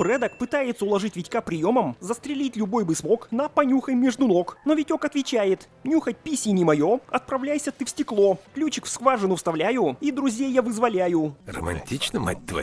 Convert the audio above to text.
Брэдок пытается уложить Витька приемом, застрелить любой бы смог на понюхай между ног. Но Витек отвечает, нюхать писи не мое, отправляйся ты в стекло. Ключик в скважину вставляю и друзей я вызволяю. Романтично, мать твою.